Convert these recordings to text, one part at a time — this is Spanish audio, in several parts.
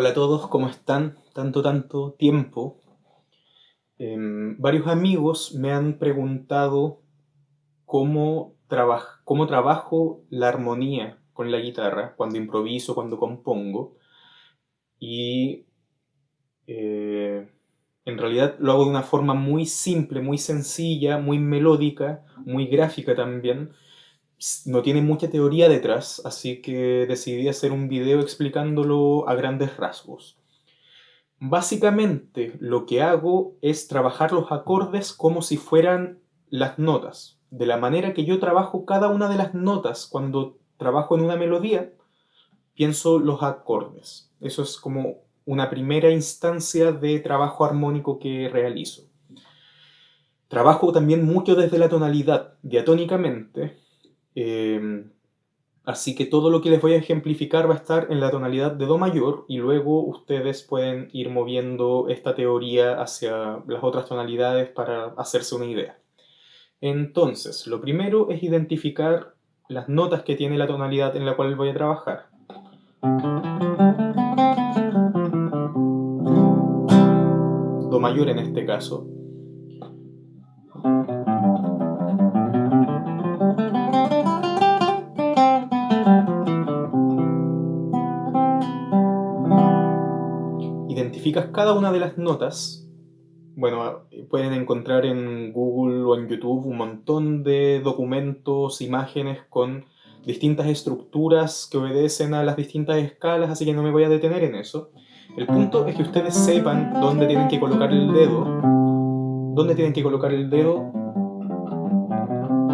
Hola a todos, ¿cómo están? Tanto, tanto tiempo. Em, varios amigos me han preguntado cómo, cómo trabajo la armonía con la guitarra, cuando improviso, cuando compongo. Y eh, en realidad lo hago de una forma muy simple, muy sencilla, muy melódica, muy gráfica también. No tiene mucha teoría detrás, así que decidí hacer un video explicándolo a grandes rasgos. Básicamente lo que hago es trabajar los acordes como si fueran las notas. De la manera que yo trabajo cada una de las notas cuando trabajo en una melodía, pienso los acordes. Eso es como una primera instancia de trabajo armónico que realizo. Trabajo también mucho desde la tonalidad, diatónicamente, em, así que todo lo que les voy a ejemplificar va a estar en la tonalidad de Do mayor y luego ustedes pueden ir moviendo esta teoría hacia las otras tonalidades para hacerse una idea. Entonces, lo primero es identificar las notas que tiene la tonalidad en la cual voy a trabajar. Do mayor en este caso. Identificas cada una de las notas. Bueno, pueden encontrar en Google o en YouTube un montón de documentos, imágenes con distintas estructuras que obedecen a las distintas escalas, así que no me voy a detener en eso. El punto es que ustedes sepan dónde tienen que colocar el dedo, dónde tienen que colocar el dedo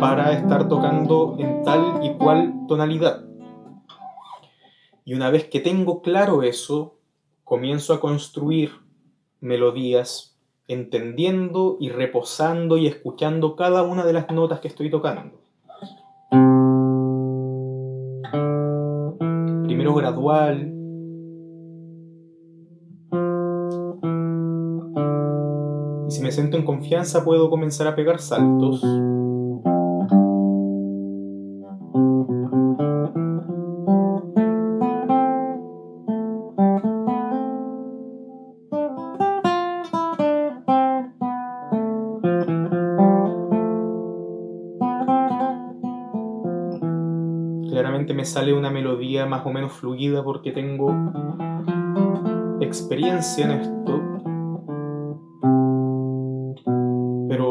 para estar tocando en tal y cual tonalidad. Y una vez que tengo claro eso, comienzo a construir melodías entendiendo y reposando y escuchando cada una de las notas que estoy tocando. Primero gradual, Si me siento en confianza puedo comenzar a pegar saltos. Sale una melodía más o menos fluida porque tengo experiencia en esto.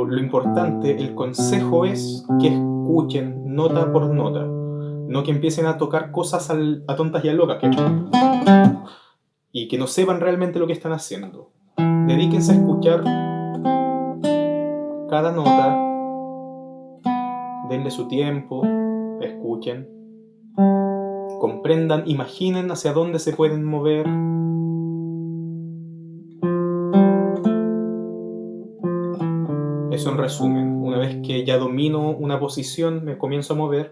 Lo importante, el consejo es que escuchen nota por nota, no que empiecen a tocar cosas a tontas y a locas, y que no sepan realmente lo que están haciendo. Dedíquense a escuchar cada nota, denle su tiempo, escuchen, comprendan, imaginen hacia dónde se pueden mover, Eso en resumen. Una vez que ya domino una posición, me comienzo a mover.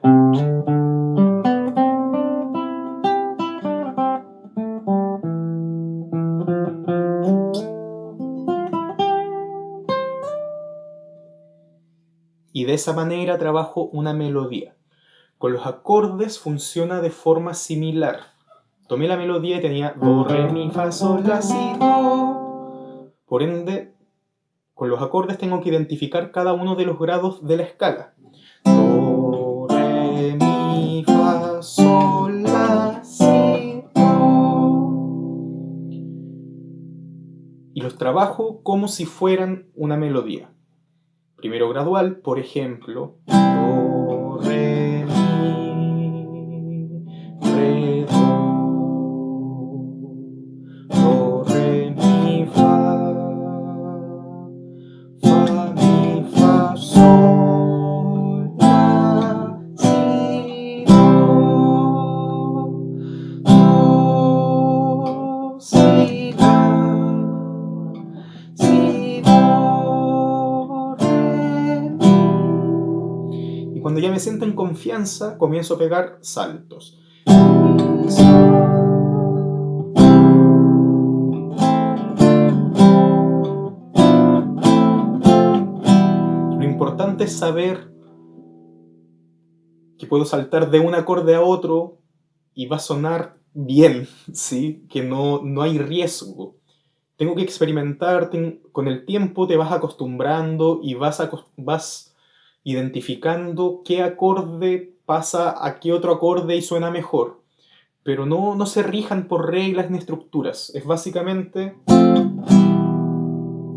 Y de esa manera trabajo una melodía. Con los acordes funciona de forma similar. Tomé la melodía y tenía Do, Re, Mi, Fa, Sol, La, Si, Do. Por ende, con los acordes tengo que identificar cada uno de los grados de la escala. Do, re, mi, fa, sol, la, si, do. Y los trabajo como si fueran una melodía. Primero gradual, por ejemplo, do, me siento en confianza, comienzo a pegar saltos. Lo importante es saber que puedo saltar de un acorde a otro y va a sonar bien, ¿sí? Que no, no hay riesgo. Tengo que experimentar, con el tiempo te vas acostumbrando y vas, vas identificando qué acorde pasa a qué otro acorde y suena mejor. Pero no, no se rijan por reglas ni estructuras. Es básicamente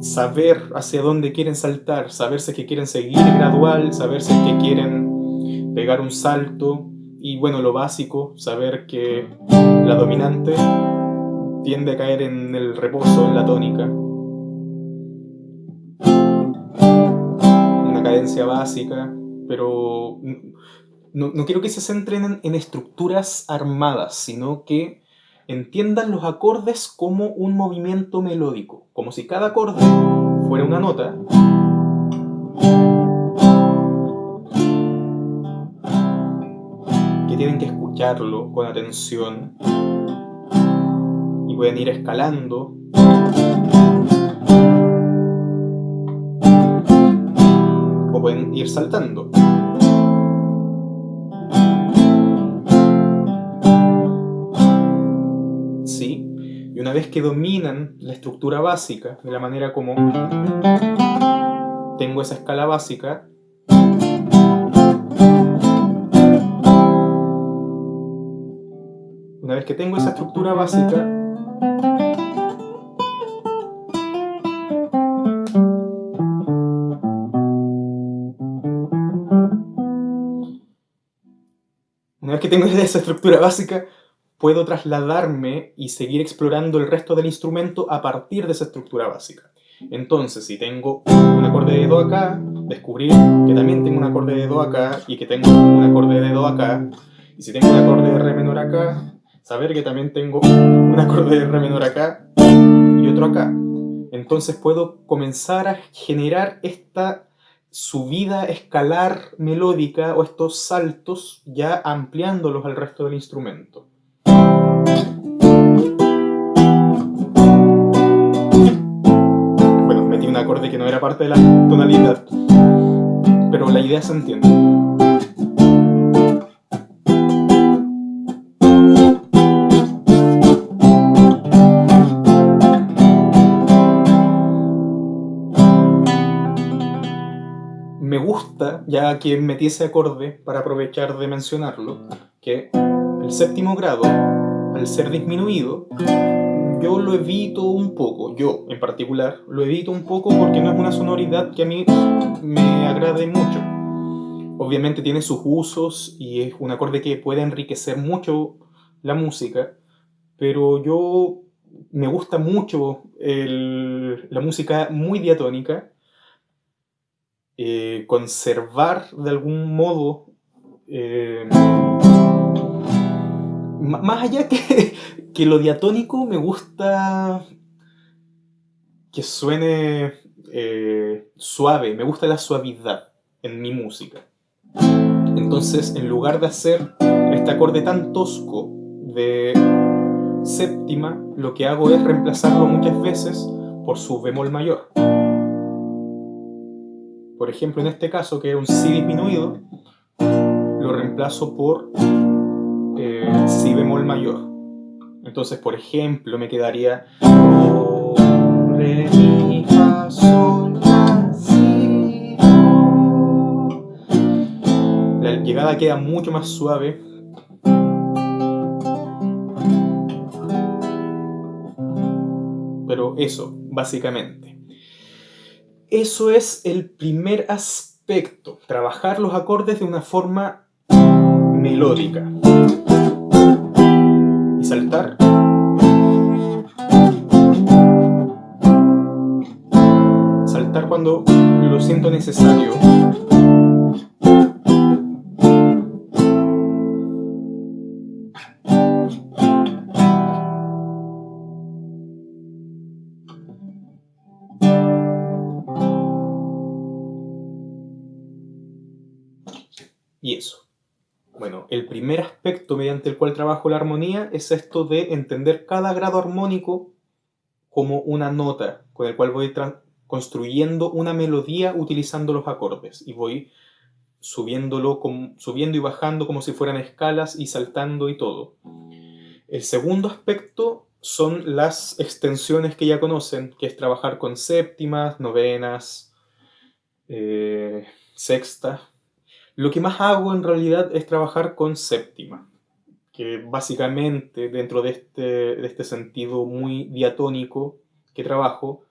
saber hacia dónde quieren saltar, saberse que quieren seguir gradual, saberse que quieren pegar un salto y bueno, lo básico, saber que la dominante tiende a caer en el reposo, en la tónica. Una cadencia básica, pero no, quiero que se centren en estructuras armadas, sino que entiendan los acordes como un movimiento melódico, como si cada acorde fuera una nota. Que tienen que escucharlo con atención y pueden ir escalando. Pueden ir saltando. una vez que dominan la estructura básica, de la manera como tengo esa escala básica, una vez que tengo esa estructura básica, que tengo esa estructura básica, puedo trasladarme y seguir explorando el resto del instrumento a partir de esa estructura básica. Entonces, si tengo un acorde de Do acá, descubrir que también tengo un acorde de Do acá y que tengo un acorde de Do acá, y si tengo un acorde de Re menor acá, saber que también tengo un acorde de Re menor acá y otro acá. Entonces puedo comenzar a generar esta subida escalar melódica o estos saltos ya ampliándolos al resto del instrumento. acorde que no era parte de la tonalidad, pero la idea se entiende. Ya que metí ese acorde para aprovechar de mencionarlo, que el séptimo grado, al ser disminuido, yo lo evito un poco, yo en particular, lo evito un poco porque no es una sonoridad que a mí me agrade mucho. Obviamente tiene sus usos y es un acorde que puede enriquecer mucho la música, pero yo me gusta mucho la música muy diatónica, eh, conservar de algún modo eh, más allá que, que lo diatónico, me gusta que suene eh, suave, me gusta la suavidad en mi música. Entonces, en lugar de hacer este acorde tan tosco de séptima, lo que hago es reemplazarlo muchas veces por su bemol mayor. Por ejemplo, en este caso, que es un Si disminuido, lo reemplazo por si bemol mayor. Entonces, por ejemplo, me quedaría La llegada queda mucho más suave. Pero eso, básicamente. Eso es el primer aspecto, trabajar los acordes de una forma melódica saltar. Saltar cuando lo siento necesario. Primer aspecto mediante el cual trabajo la armonía es esto de entender cada grado armónico como una nota, con el cual voy construyendo una melodía utilizando los acordes y voy subiéndolo, subiendo y bajando como si fueran escalas y saltando y todo. El segundo aspecto son las extensiones que ya conocen, que es trabajar con séptimas, novenas, eh, sextas. Lo que más hago en realidad es trabajar con séptima, que básicamente dentro de este, de este sentido muy diatónico que trabajo,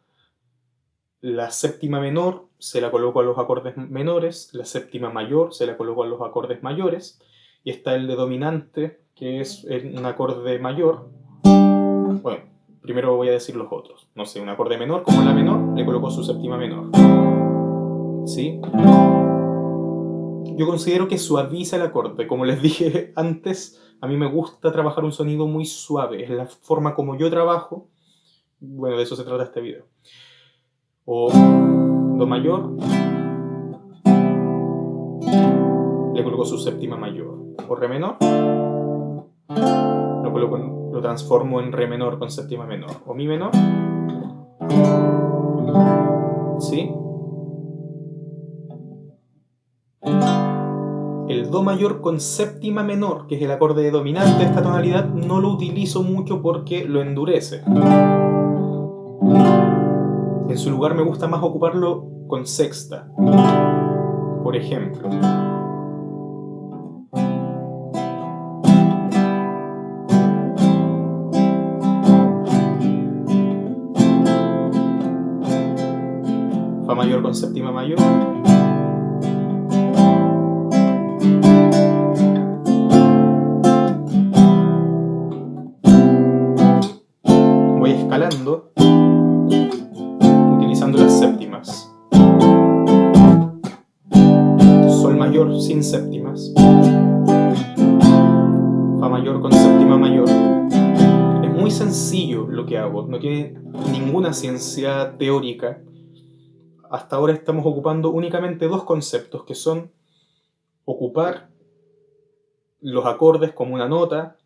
la séptima menor se la coloco a los acordes menores, la séptima mayor se la coloco a los acordes mayores, y está el de dominante, que es un acorde mayor. Bueno, primero voy a decir los otros. No sé, un acorde menor, como la menor, le coloco su séptima menor. ¿Sí? Yo considero que suaviza el acorde. Como les dije antes, a mí me gusta trabajar un sonido muy suave. Es la forma como yo trabajo. Bueno, de eso se trata este video o Do mayor, le coloco su séptima mayor, o Re menor, lo, coloco lo transformo en Re menor con séptima menor, o Mi menor, ¿sí? El Do mayor con séptima menor, que es el acorde dominante de esta tonalidad, no lo utilizo mucho porque lo endurece. En su lugar me gusta más ocuparlo con sexta. Por ejemplo. Fa mayor con séptima mayor. Mayor con séptima mayor. Es muy sencillo lo que hago, no tiene ninguna ciencia teórica. Hasta ahora estamos ocupando únicamente dos conceptos, que son ocupar los acordes como una nota,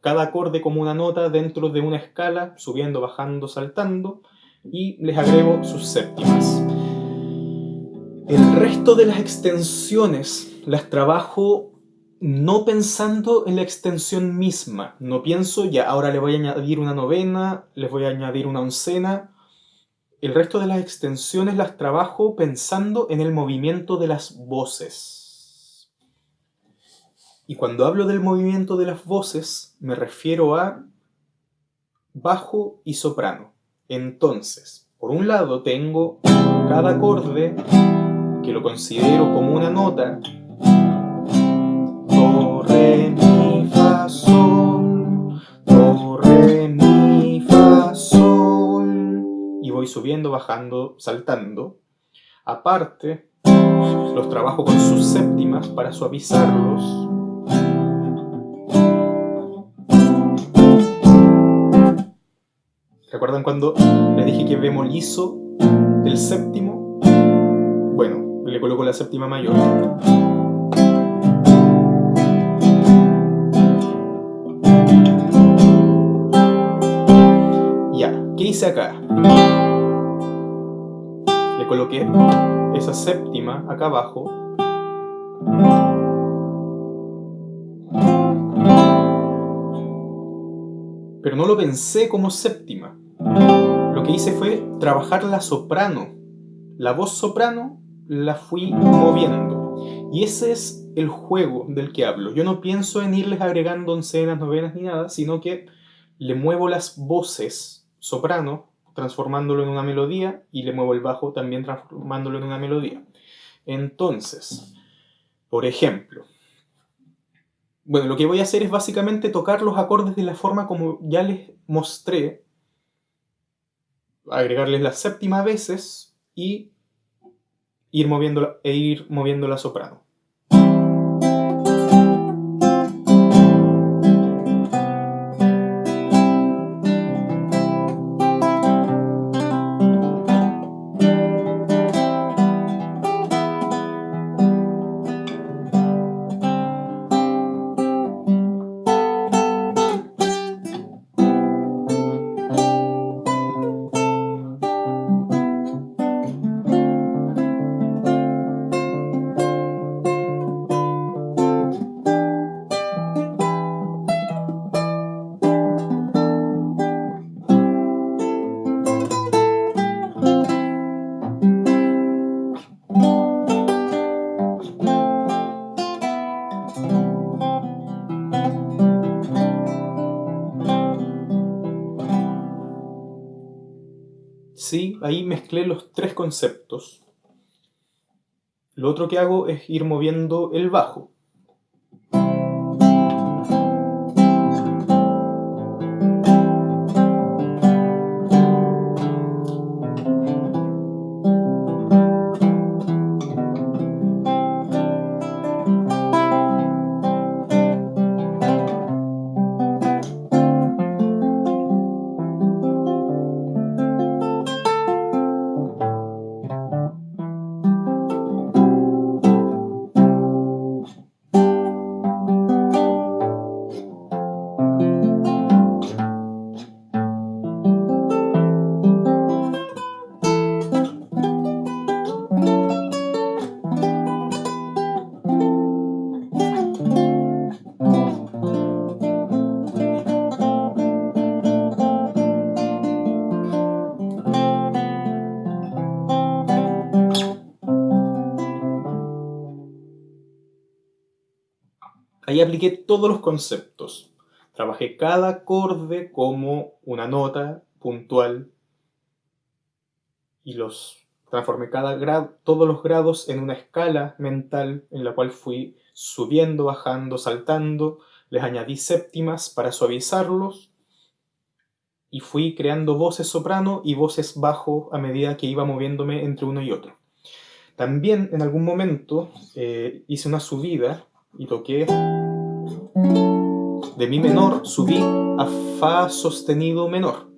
cada acorde como una nota dentro de una escala, subiendo, bajando, saltando, y les agrego sus séptimas. El resto de las extensiones las trabajo no pensando en la extensión misma. No pienso, ya ahora le voy a añadir una novena, les voy a añadir una oncena. El resto de las extensiones las trabajo pensando en el movimiento de las voces. Y cuando hablo del movimiento de las voces, me refiero a bajo y soprano. Entonces, por un lado tengo cada acorde que lo considero como una nota. Subiendo, bajando, saltando. Aparte, los trabajo con sus séptimas para suavizarlos ¿Recuerdan cuando les dije que bemolizo el séptimo? Bueno, le coloco la séptima mayor. Ya, ¿qué hice acá? Coloqué esa séptima acá abajo pero no lo pensé como séptima. Lo que hice fue trabajar la soprano. La voz soprano la fui moviendo. Y ese es el juego del que hablo. Yo no pienso en irles agregando oncenas, novenas ni nada, sino que le muevo las voces soprano, transformándolo en una melodía, y le muevo el bajo también transformándolo en una melodía. Entonces, por ejemplo, bueno, lo que voy a hacer es básicamente tocar los acordes de la forma como ya les mostré agregarles la séptima veces y ir moviendo, e ir moviendo la soprano. Los tres conceptos. Lo otro que hago es ir moviendo el bajo. Ahí apliqué todos los conceptos. Trabajé cada acorde como una nota puntual y los transformé cada grado, todos los grados en una escala mental en la cual fui subiendo, bajando, saltando, les añadí séptimas para suavizarlos y fui creando voces soprano y voces bajo a medida que iba moviéndome entre uno y otro. También en algún momento eh, hice una subida y toqué de mi menor, subí a fa sostenido menor,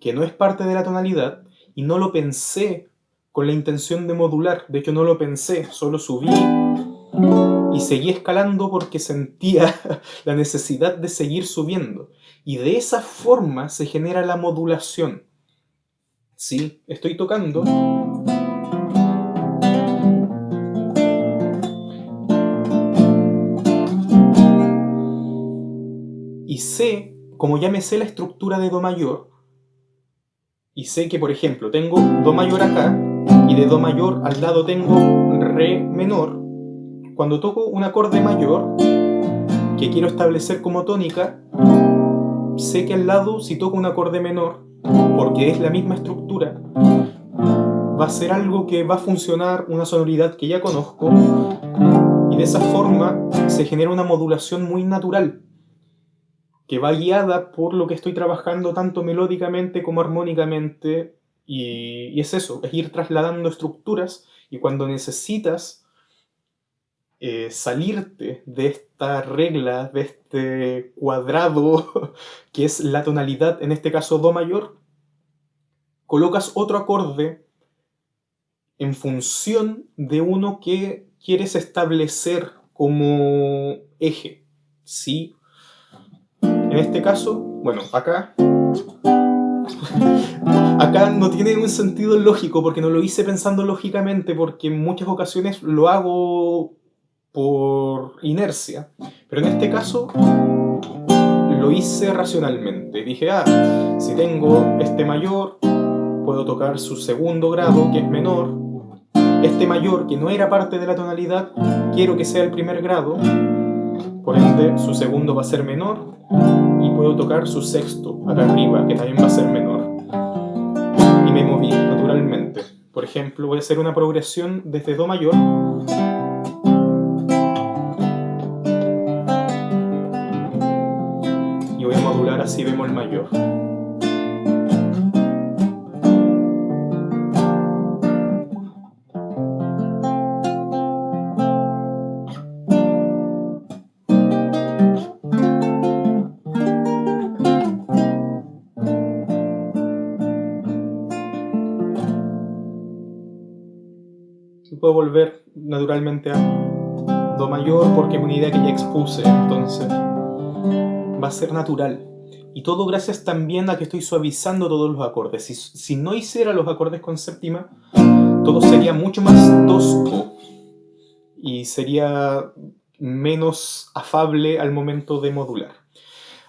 que no es parte de la tonalidad y no lo pensé con la intención de modular, de hecho no lo pensé, solo subí y seguí escalando porque sentía la necesidad de seguir subiendo. Y de esa forma se genera la modulación. ¿Sí? Estoy tocando sé, como ya me sé la estructura de Do mayor, y sé que, por ejemplo, tengo Do mayor acá, y de Do mayor al lado tengo Re menor, cuando toco un acorde mayor, que quiero establecer como tónica, sé que al lado, si toco un acorde menor, porque es la misma estructura, va a ser algo que va a funcionar una sonoridad que ya conozco, y de esa forma se genera una modulación muy natural que va guiada por lo que estoy trabajando tanto melódicamente como armónicamente y, es eso, es ir trasladando estructuras y cuando necesitas eh, salirte de esta regla, de este cuadrado que es la tonalidad, en este caso Do mayor, colocas otro acorde en función de uno que quieres establecer como eje, ¿sí? En este caso, bueno, acá... acá no tiene un sentido lógico porque no lo hice pensando lógicamente porque en muchas ocasiones lo hago por inercia. Pero en este caso lo hice racionalmente. Dije, ah, si tengo este mayor, puedo tocar su segundo grado, que es menor. Este mayor, que no era parte de la tonalidad, quiero que sea el primer grado. Por ende, su segundo va a ser menor y puedo tocar su sexto acá arriba, que también va a ser menor. Y me moví naturalmente. Por ejemplo, voy a hacer una progresión desde Do mayor y voy a modular así bemol mayor. Volver naturalmente a Do mayor porque es una idea que ya expuse, entonces va a ser natural. Y todo gracias también a que estoy suavizando todos los acordes. Si, si no hiciera los acordes con séptima, todo sería mucho más tosco y sería menos afable al momento de modular.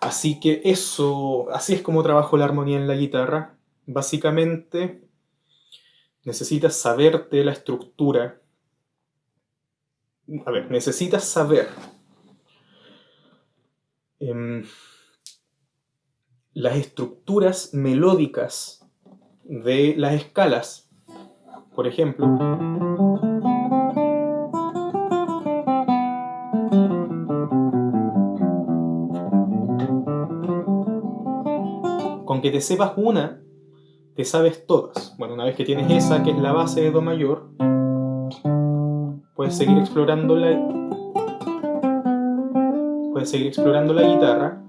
Así que eso, así es como trabajo la armonía en la guitarra. Básicamente necesitas saberte la estructura. A ver, necesitas saber em, las estructuras melódicas de las escalas. Por ejemplo, con que te sepas una, sabes todas. Bueno, una vez que tienes esa, que es la base de Do mayor, puedes seguir explorando la, puedes seguir explorando la guitarra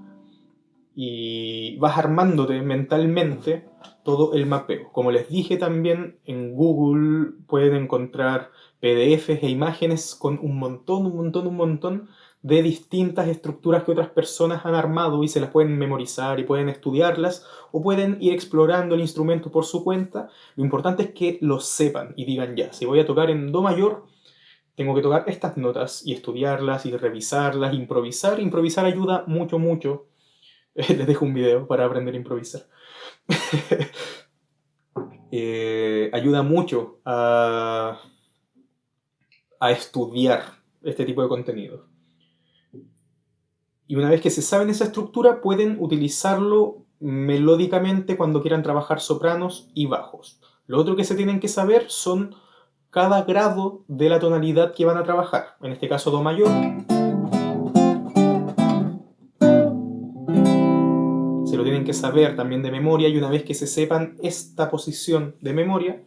y vas armándote mentalmente todo el mapeo. Como les dije también, en Google pueden encontrar PDFs e imágenes con un montón, un montón, un montón de distintas estructuras que otras personas han armado y se las pueden memorizar y pueden estudiarlas o pueden ir explorando el instrumento por su cuenta. Lo importante es que lo sepan y digan ya, si voy a tocar en Do mayor, tengo que tocar estas notas y estudiarlas y revisarlas, improvisar. Improvisar ayuda mucho, mucho. Les dejo un video para aprender a improvisar. Eh, ayuda mucho a, a estudiar este tipo de contenido. Y una vez que se saben esa estructura, pueden utilizarlo melódicamente cuando quieran trabajar sopranos y bajos. Lo otro que se tienen que saber son cada grado de la tonalidad que van a trabajar. En este caso Do mayor. Se lo tienen que saber también de memoria y una vez que se sepan esta posición de memoria,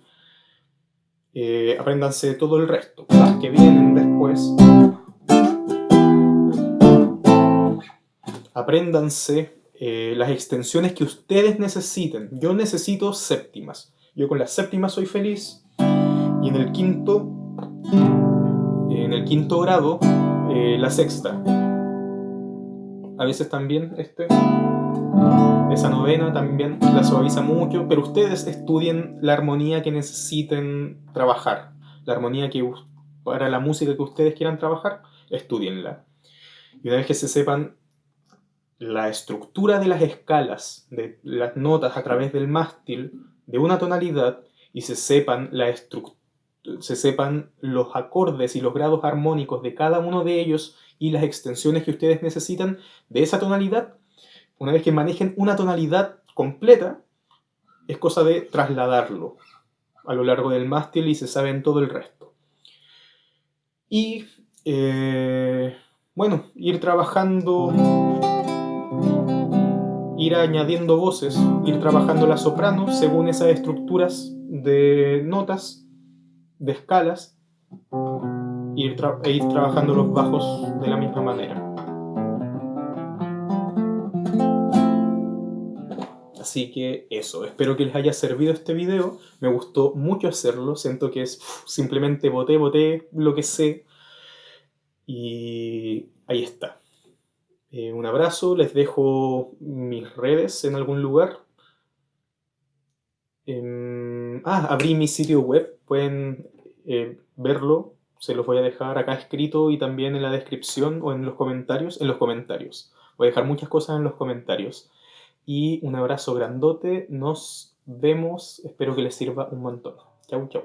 eh, apréndanse todo el resto, las que vienen después. Apréndanse eh, las extensiones que ustedes necesiten. Yo necesito séptimas. Yo con las séptimas soy feliz. Y en el quinto, en el quinto grado, eh, la sexta. A veces también este, esa novena también la suaviza mucho, pero ustedes estudien la armonía que necesiten trabajar. La armonía que para la música que ustedes quieran trabajar, estudienla. Y una vez que se sepan la estructura de las escalas, de las notas a través del mástil de una tonalidad, y se sepan la se sepan los acordes y los grados armónicos de cada uno de ellos y las extensiones que ustedes necesitan de esa tonalidad, una vez que manejen una tonalidad completa, es cosa de trasladarlo a lo largo del mástil y se saben todo el resto. Y, eh, bueno, ir trabajando, ir añadiendo voces, ir trabajando la soprano según esas estructuras de notas de escalas e ir, ir trabajando los bajos de la misma manera. Así que eso, espero que les haya servido este video, me gustó mucho hacerlo, siento que es simplemente boté, boté lo que sé y ahí está. Eh, un abrazo, les dejo mis redes en algún lugar. Em, ah, abrí mi sitio web, pueden eh, verlo, se los voy a dejar acá escrito y también en la descripción o en los comentarios, en los comentarios. Voy a dejar muchas cosas en los comentarios. Y un abrazo grandote, nos vemos, espero que les sirva un montón. Chau, chau.